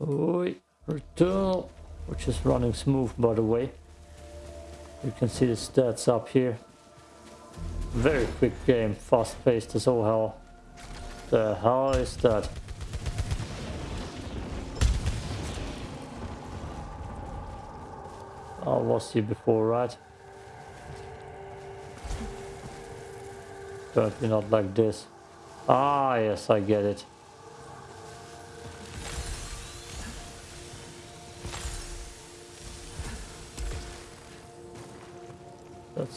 Oi, return, which is running smooth by the way. You can see the stats up here. Very quick game, fast paced as all hell. The hell is that? I was here before, right? Certainly not like this. Ah, yes, I get it.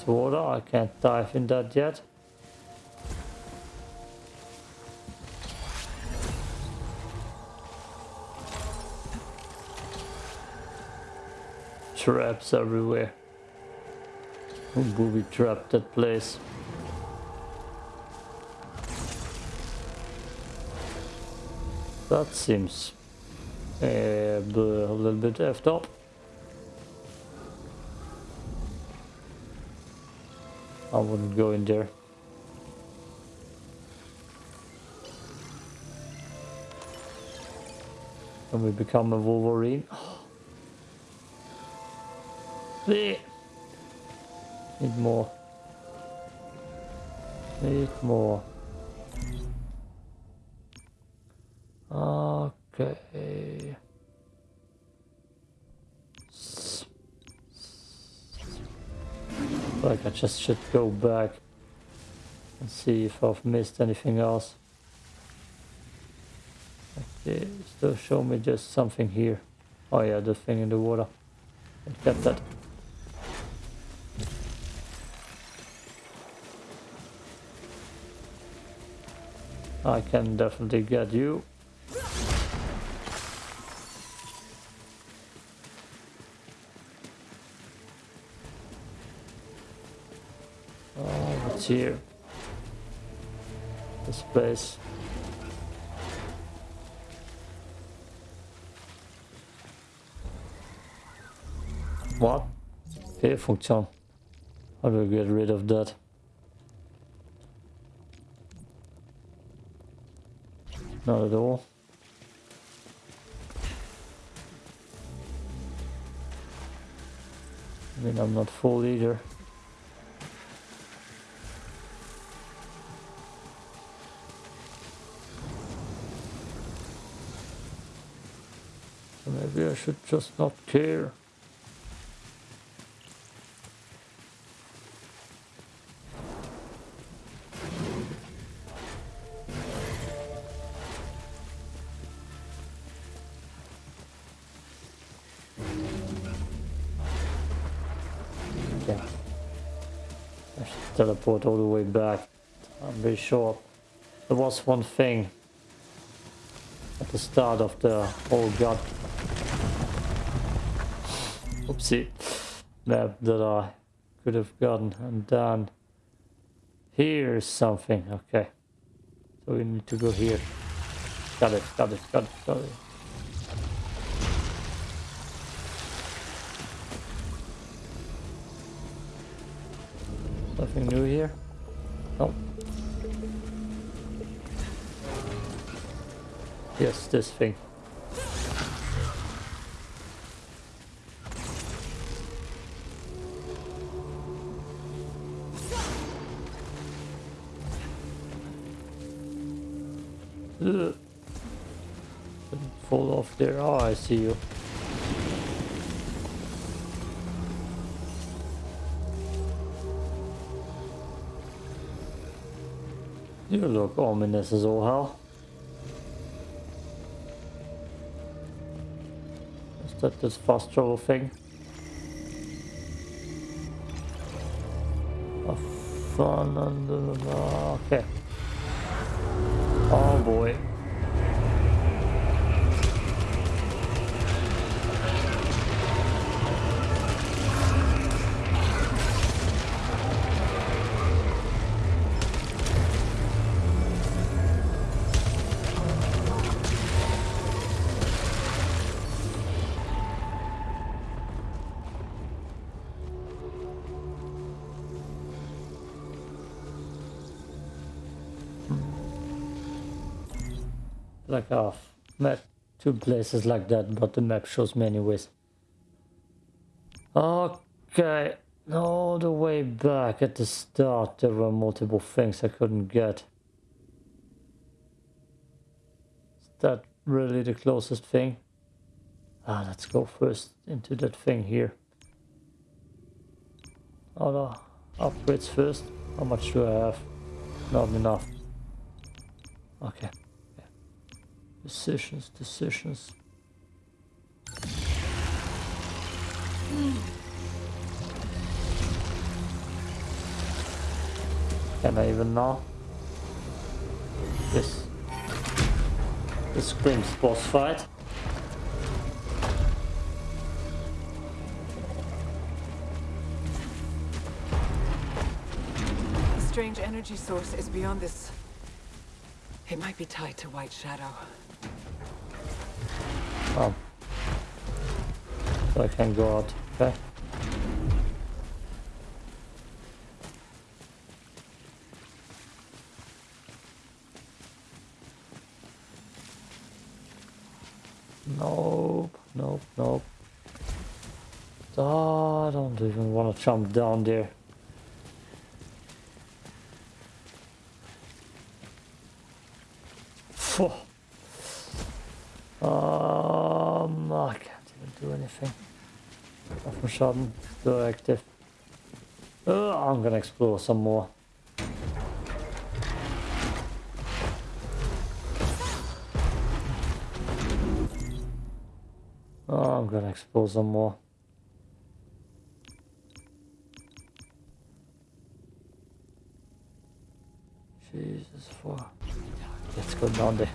Water, I can't dive in that yet. Traps everywhere. Who booby trapped that place? That seems uh, a little bit effed up. I wouldn't go in there. And we become a Wolverine. Need more. Need more. Okay. Like I just should go back and see if I've missed anything else. Okay, still show me just something here. Oh yeah, the thing in the water. I get that. I can definitely get you. Here. This place. What? Here function. How do I get rid of that? Not at all. I mean, I'm not full either. Maybe I should just not care. Yeah. I should teleport all the way back. I'm very sure. There was one thing at the start of the whole god oopsie map that I could have gotten and done. Here's something, okay. So we need to go here. Got it, got it, got it, got it. Nothing new here? No. Yes, this thing. Off there. Oh, I see you. You look ominous as all hell. Is that this fast travel thing? A fun and okay. Oh boy. Like a map two places like that, but the map shows me anyways. Okay, all the way back at the start there were multiple things I couldn't get. Is that really the closest thing? Ah, let's go first into that thing here. Other upgrades first. How much do I have? Not enough. Okay. Decisions, decisions. Can I even know? This. This screams boss fight. The strange energy source is beyond this. It might be tied to White Shadow. Oh. So I can go out. Okay. Nope, nope, nope. Oh, I don't even want to jump down there. Phew. Um, I can't even do anything. Waffenschaden, still active. Uh, I'm gonna explore some more. Oh, I'm gonna explore some more. Jesus, fuck. Let's go down there.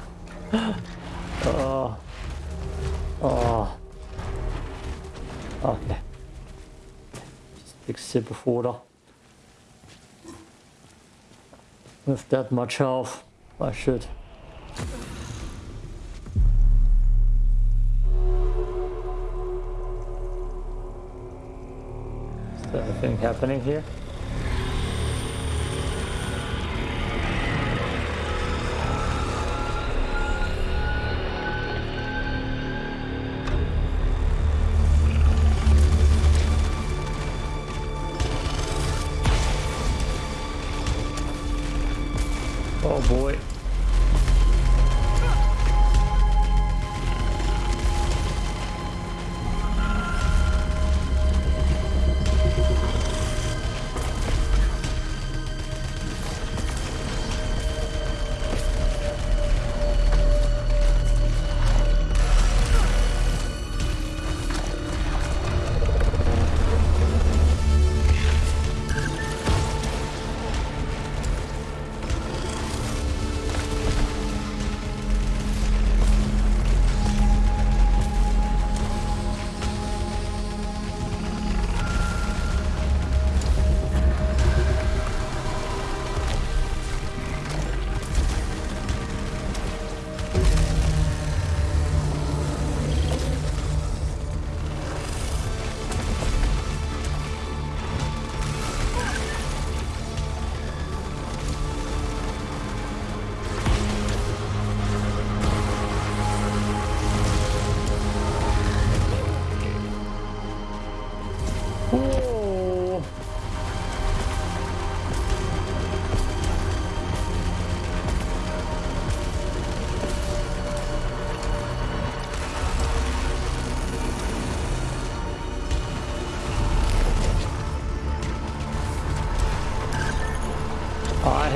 oh. Oh. Okay. Just big sip of water. With that much health, I should. Is there anything happening here?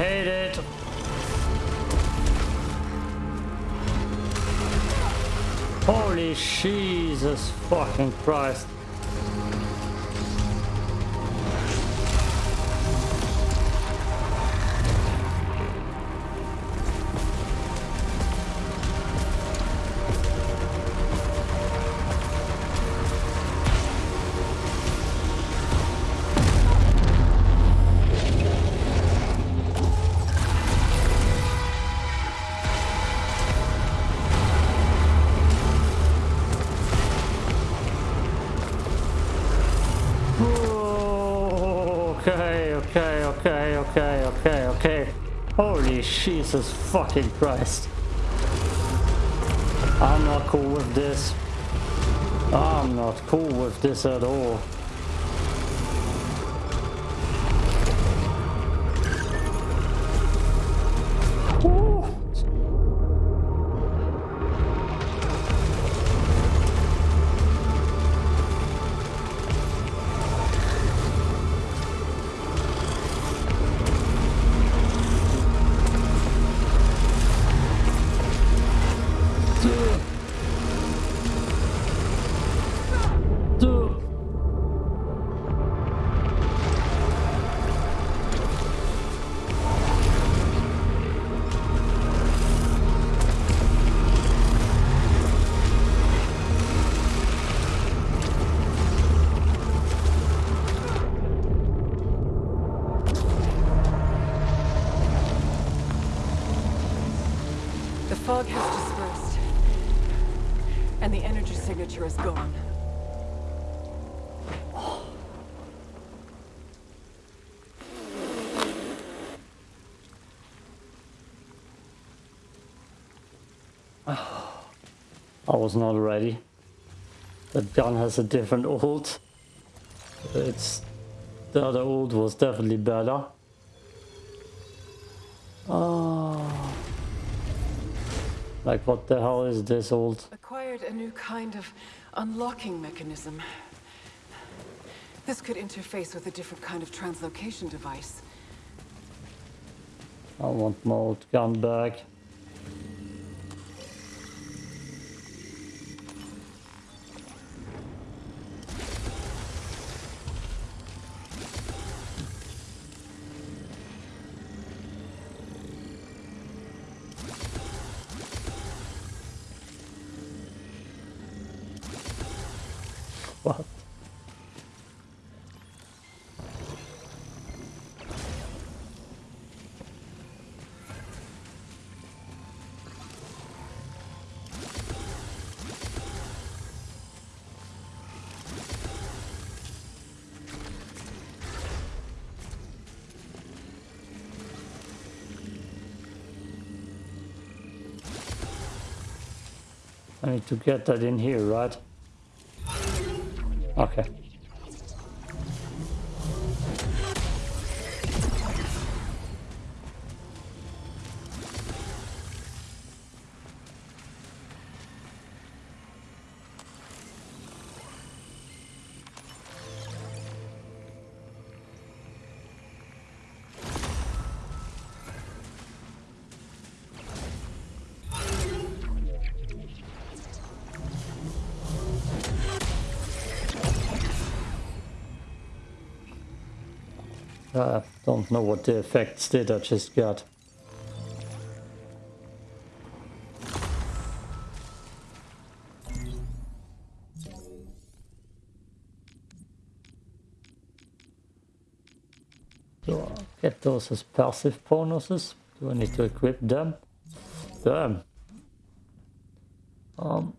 Hate it. Holy Jesus fucking Christ. Holy Jesus fucking Christ. I'm not cool with this. I'm not cool with this at all. Is gone. I was not ready. That gun has a different ult. It's the other ult was definitely better. Oh. Like what the hell is this ult? A new kind of unlocking mechanism. This could interface with a different kind of translocation device. I want my gun back. I need to get that in here, right? Okay. What the effects did I just got. Do I get those as passive bonuses? Do I need to equip them? Damn. Um,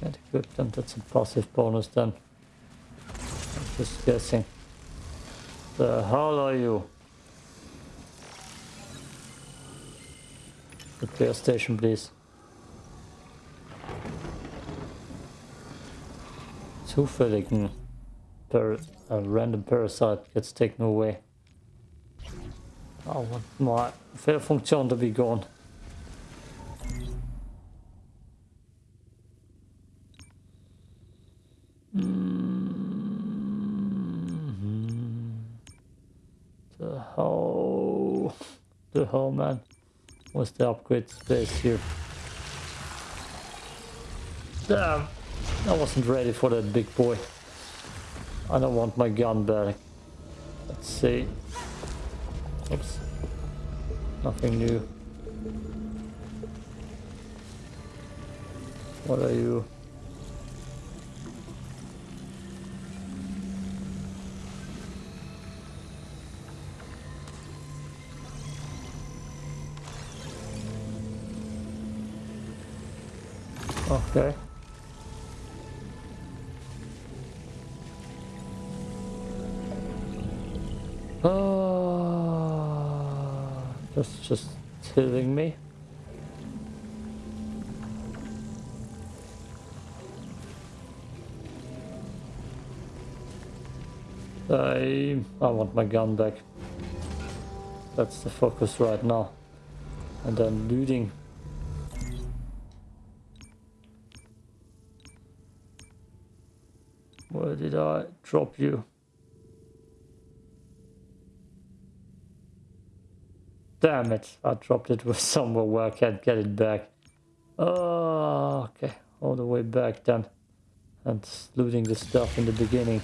can't equip them, that's a passive bonus then. I'm just guessing. The hell are you? Repair station, please. Zufälligen per a random parasite gets taken away. Oh, I want my Fehlfunktion to be gone. Hell, the hell, man. What's the upgrade space here? Damn, I wasn't ready for that big boy. I don't want my gun back. Let's see. Oops. Nothing new. What are you? Okay. Oh, that's just killing me. I, I want my gun back. That's the focus right now. And then looting. Did I drop you? Damn it, I dropped it with somewhere where I can't get it back. Oh, okay, all the way back then. And looting the stuff in the beginning.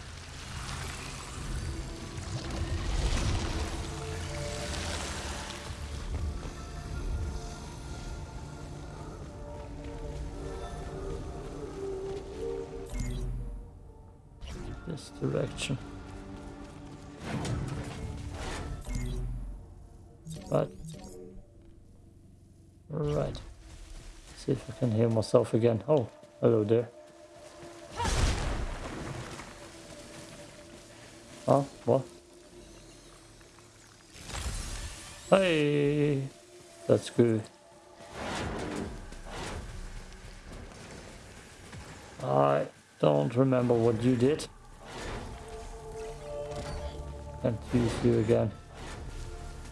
This direction. Right. Right. See if I can hear myself again. Oh, hello there. Huh? What? Hey! That's good. I don't remember what you did. Can't use you again.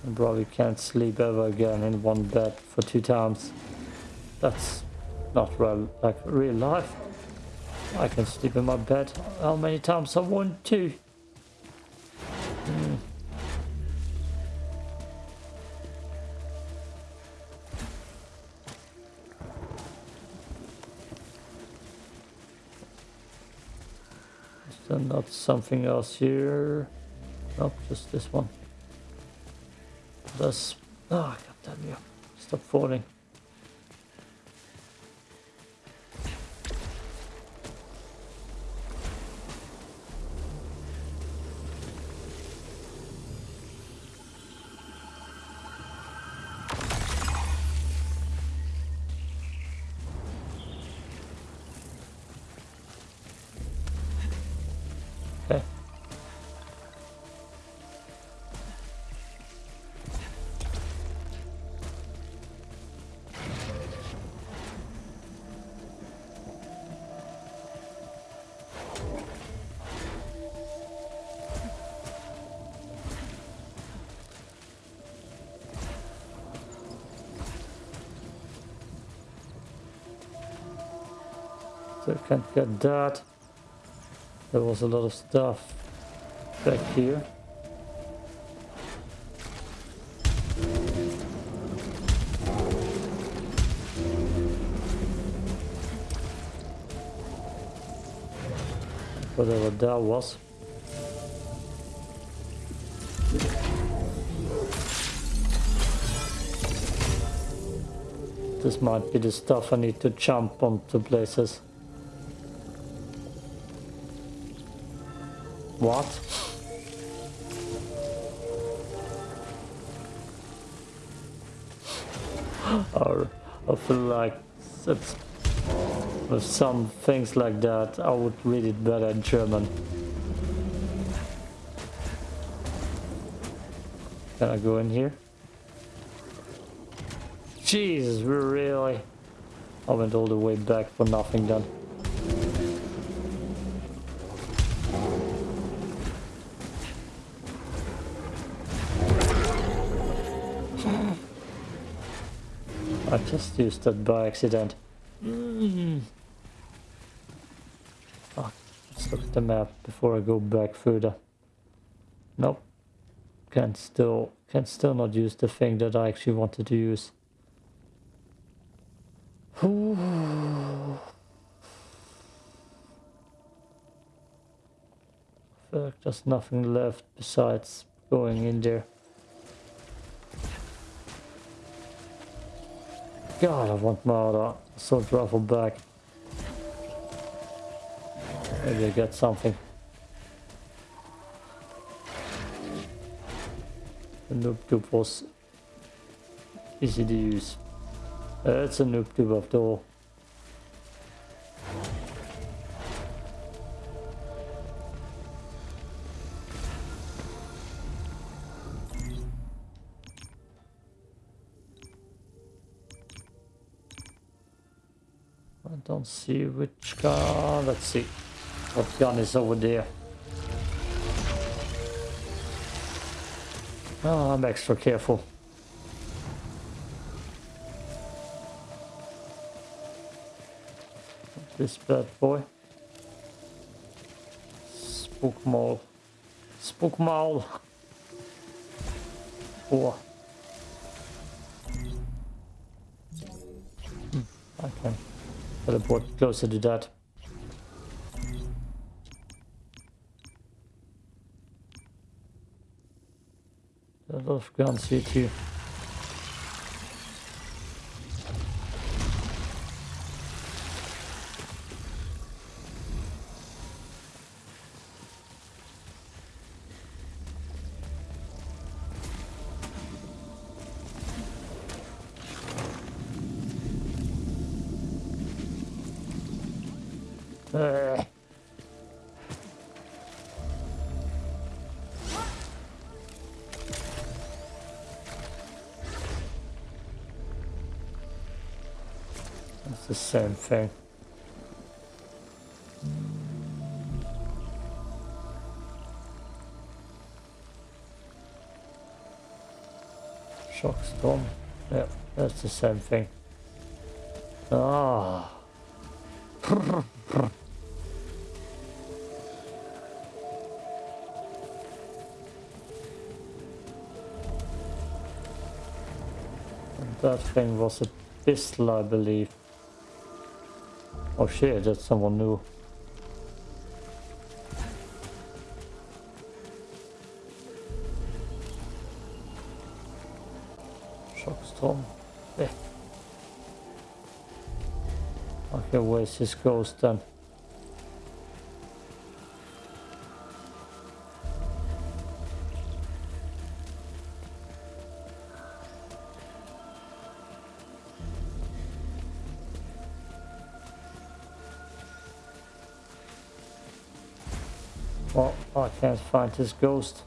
I probably can't sleep ever again in one bed for two times. That's not real, like real life. I can sleep in my bed how many times I want to. Mm. Is there not something else here? Nope, just this one. This. Oh, god damn you. Stop falling. So I can't get that. There was a lot of stuff back here. Whatever that was. This might be the stuff I need to jump onto places. What? or I feel like it's, with some things like that I would read it better in German. Can I go in here? Jesus, really... I went all the way back for nothing then. Just used that by accident. Mm. Fuck. Let's look at the map before I go back further. Nope. Can still can still not use the thing that I actually wanted to use. Fuck, there's nothing left besides going in there. God, I want my other assault rifle back. Maybe I get something. The noob tube was easy to use. Uh, it's a noob tube after all. I don't see which gun. Let's see what gun is over there. Oh, I'm extra careful. This bad boy. Spook mall. Spook mall. Hmm, teleport closer to that. A lot of guns here too. Same thing. Shock storm. Yeah, that's the same thing. Ah. That thing was a pistol, I believe. Oh shit, that's someone new. Shockstorm. Yeah. Okay, where's his ghost then? Well, I can't find his ghost.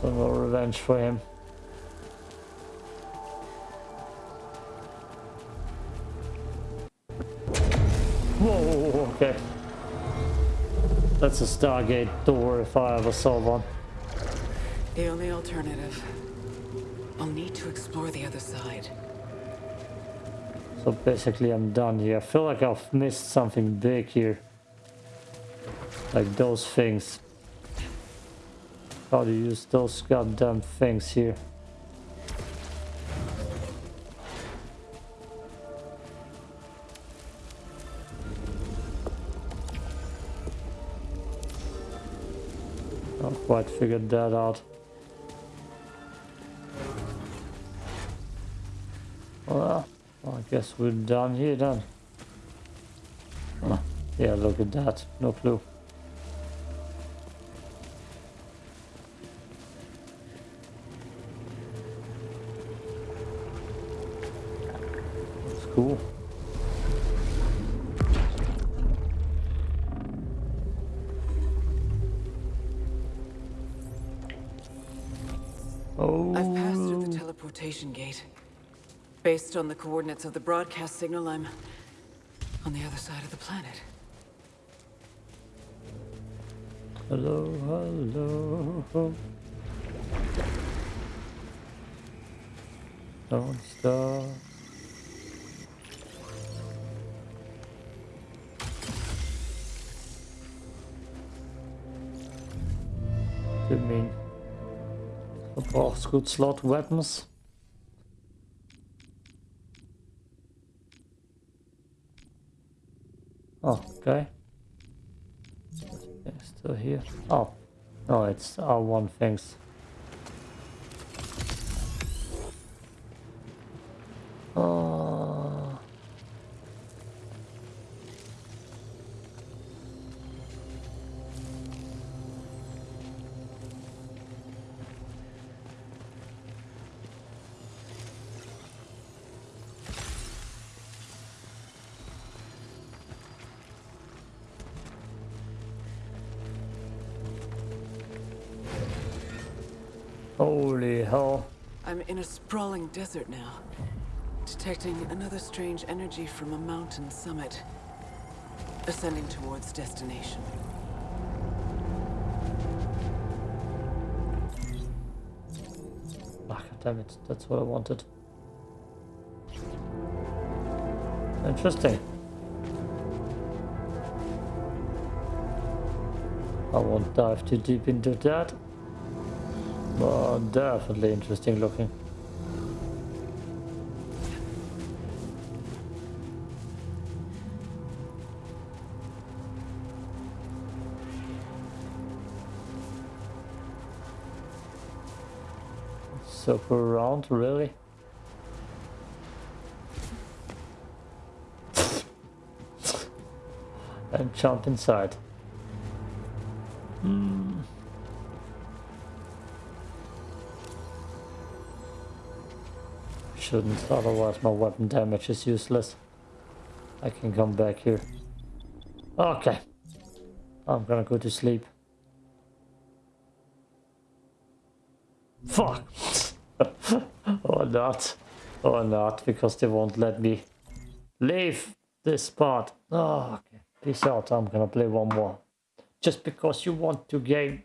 So no revenge for him. Whoa, okay. That's a Stargate door if I ever saw one. The only alternative. I'll need to explore the other side. So basically I'm done here. I feel like I've missed something big here. Like those things. How to use those goddamn things here. Not quite figured that out. Well, I guess we're done here then. Huh. Yeah, look at that. No clue. That's cool. On the coordinates of the broadcast signal, I'm on the other side of the planet. hello, hello. Don't stop. Didn't mean. Verbrauchst gut slot weapons. Oh, okay. Still here. Oh, no, it's all one things. Holy hell. I'm in a sprawling desert now, detecting another strange energy from a mountain summit, ascending towards destination. Ah, damn it, that's what I wanted. Interesting. I won't dive too deep into that. But definitely interesting looking. Circle round, really? and jump inside. Shouldn't, otherwise my weapon damage is useless. I can come back here. Okay. I'm gonna go to sleep. Fuck! or not. Or not, because they won't let me leave this spot. Oh, okay. Peace out, I'm gonna play one more. Just because you want to game